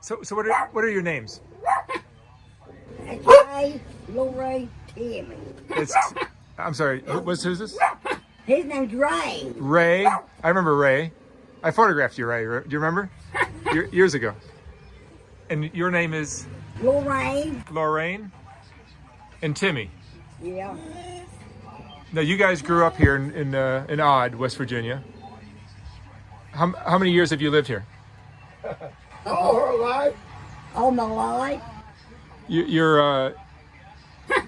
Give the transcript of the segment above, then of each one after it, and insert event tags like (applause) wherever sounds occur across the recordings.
So, so what are what are your names? Ray, Lori, Timmy. It's I'm sorry. who- What's who's this? His name's Ray. Ray. I remember Ray. I photographed you, Ray. Do you remember? Years ago. And your name is Lorraine. Lorraine and Timmy. Yeah. Now you guys grew up here in in, uh, in Odd, West Virginia. How, how many years have you lived here? All her life. All my life. You, you're. Uh, (laughs)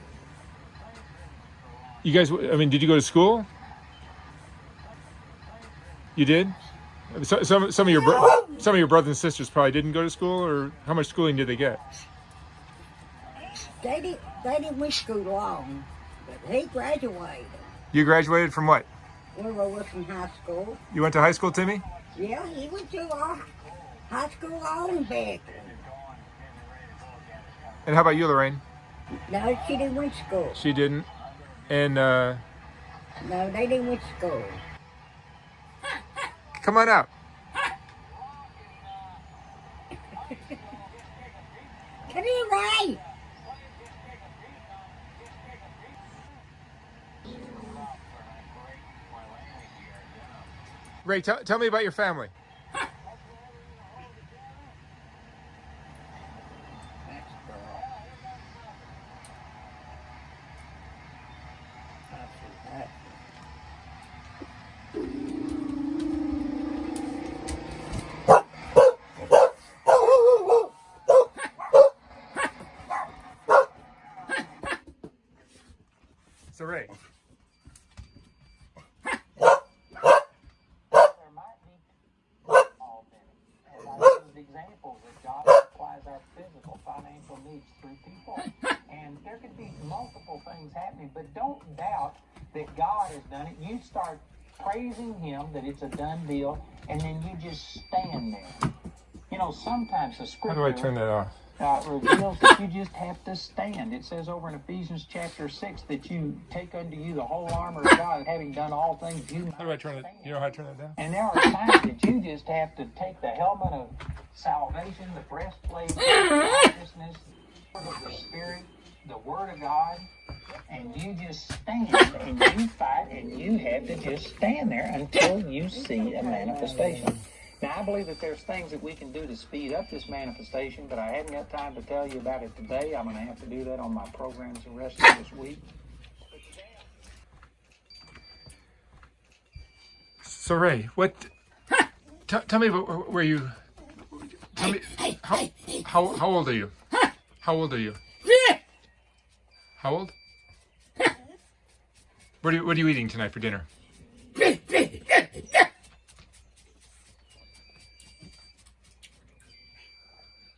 you guys. I mean, did you go to school? You did. So, some some of your bro- some of your brothers and sisters probably didn't go to school, or how much schooling did they get? They didn't, they didn't went school long, but he graduated. You graduated from what? We were with from high school. You went to high school, Timmy? Yeah, he went to our high school on back. And how about you, Lorraine? No, she didn't went to school. She didn't. And uh, No, they didn't went to school. come on out. Come here, Ray. Ray, tell tell me about your family. So Ray, there might be all in it. And I (laughs) use examples that God supplies our physical, financial needs through people. And there could be multiple things happening, but don't doubt that God has done it. You start praising Him that it's a done deal, and then you just stand there. You know, sometimes the how do I turn that off? Uh, reveals that you just have to stand. It says over in Ephesians chapter 6 that you take unto you the whole armor of God, having done all things, you How do I turn it? You know how to turn it down? and there are times that you just have to take the helmet of salvation, the breastplate of righteousness, the of the Spirit, the Word of God, and you just stand and you fight and you have to just stand there until you see a manifestation. Now, I believe that there's things that we can do to speed up this manifestation, but I haven't got time to tell you about it today. I'm going to have to do that on my programs the rest of this week. So Ray, what? T- tell me about where you. Tell me how, how how old are you? How old are you? How old? What are you, what are you eating tonight for dinner?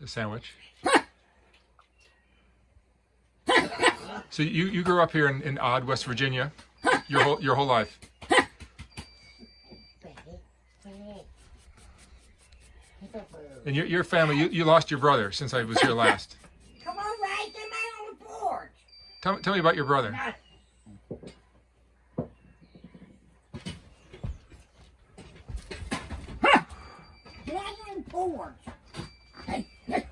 A sandwich. (laughs) So you, you grew up here in, in Odd, West Virginia, your whole your whole life. And your, your family, you, you lost your brother since I was here last. Come on. Come out on the porch. Tell, tell me about your brother. Get out on the porch. Hey, hey.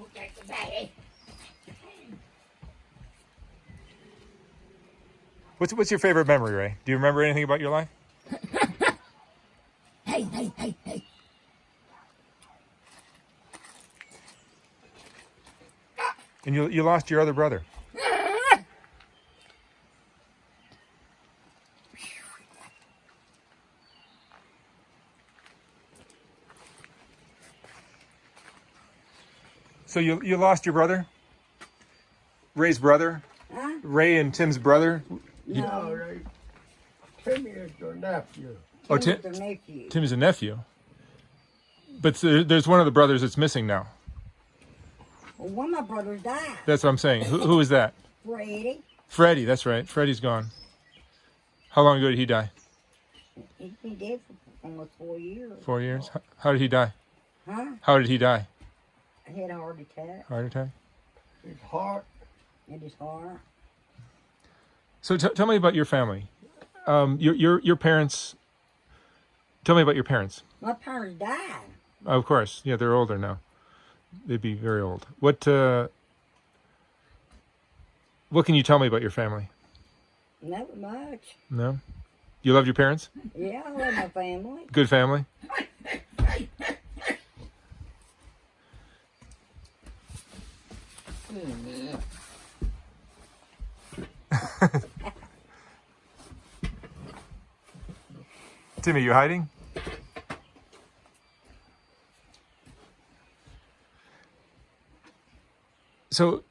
Okay, baby. What's what's your favorite memory, Ray? Do you remember anything about your life? (laughs) Hey, hey, hey, hey. And you you lost your other brother. So you you lost your brother? Ray's brother? Ray and Tim's brother? No, they, Timmy is your nephew. Oh, Tim's Tim, the nephew. Tim is a nephew. But there's one of the brothers that's missing now. Well, one of my brothers died. That's what I'm saying. Who, who is that? Freddie. Freddie. That's right. Freddie's gone. How long ago did he die? He's been dead for almost four years. Four years. H- How did he die? Huh? How did he die? He had a heart attack Heart attack. His heart. in his heart. So t- tell me about your family. Um, your your your parents. Tell me about your parents. My parents died. Of course, yeah, they're older now. They'd be very old. What uh, what can you tell me about your family? Not much. No, you love your parents. Yeah, I love my family. Good family. (laughs) (laughs) Timmy, you hiding? So,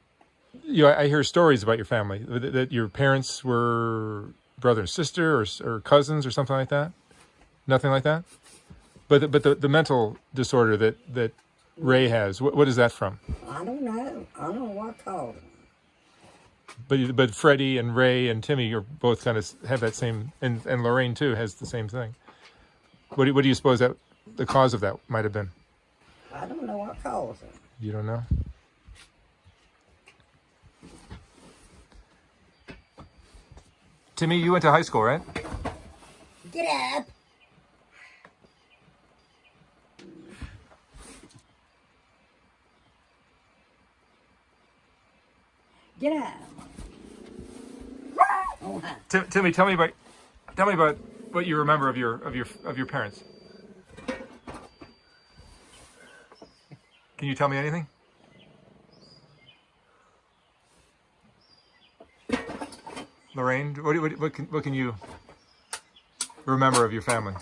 you know, I I hear stories about your family that, that your parents were brother and sister, or, or cousins, or something like that. Nothing like that. But the, but the, the mental disorder that that Ray has, what, what is that from? I don't know. I don't know what caused him. But but Freddie and Ray and Timmy are both kind of have that same, and and Lorraine too has the same thing. What do, what do you suppose that the cause of that might have been? I don't know what caused him. You don't know. Timmy, you went to high school, right? Get up. Get up. Tim, Timmy, tell me about tell me about what you remember of your of your of your parents. Can you tell me anything? Lorraine, what, what, what, can, what can you remember of your family?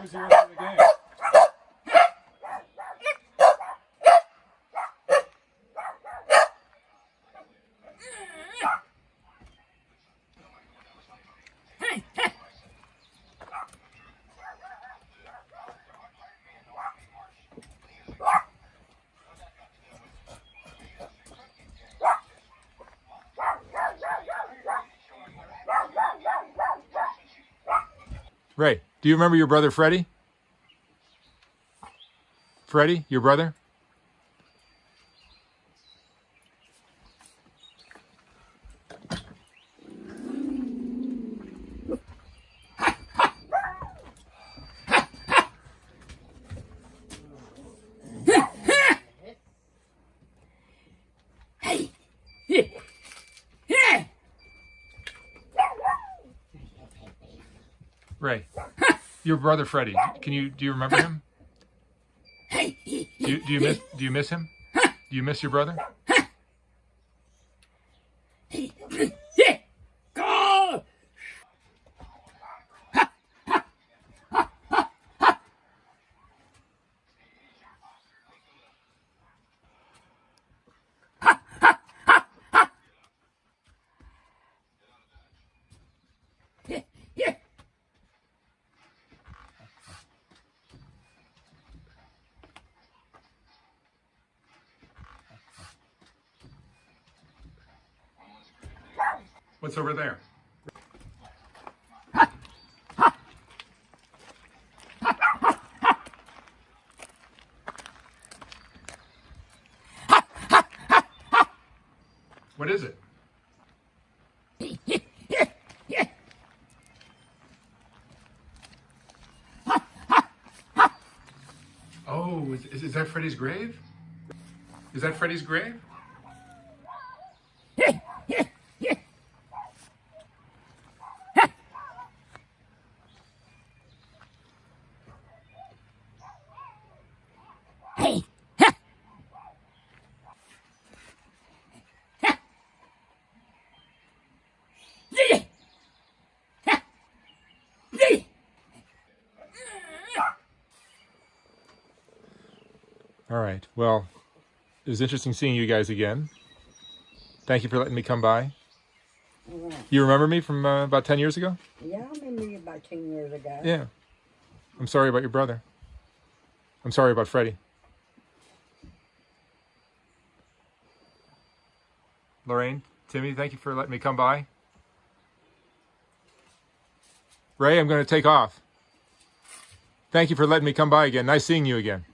Who's the rest of the game? Ray, do you remember your brother Freddie? Freddie, your brother? Ray, (laughs) your brother Freddie. Can you do you remember him? (laughs) Do you, do you miss do you miss him? Do you miss your brother? What's over there? What is it? Oh, is, is that Freddie's grave? Is that Freddie's grave? All right. Well, it was interesting seeing you guys again. Thank you for letting me come by. Yeah, You remember me from uh, about 10 years ago? yeah, I remember you about 10 years ago. Yeah. I'm sorry about your brother. I'm sorry about Freddie. Lorraine, Timmy, thank you for letting me come by. Ray, I'm going to take off. Thank you for letting me come by again. Nice seeing you again.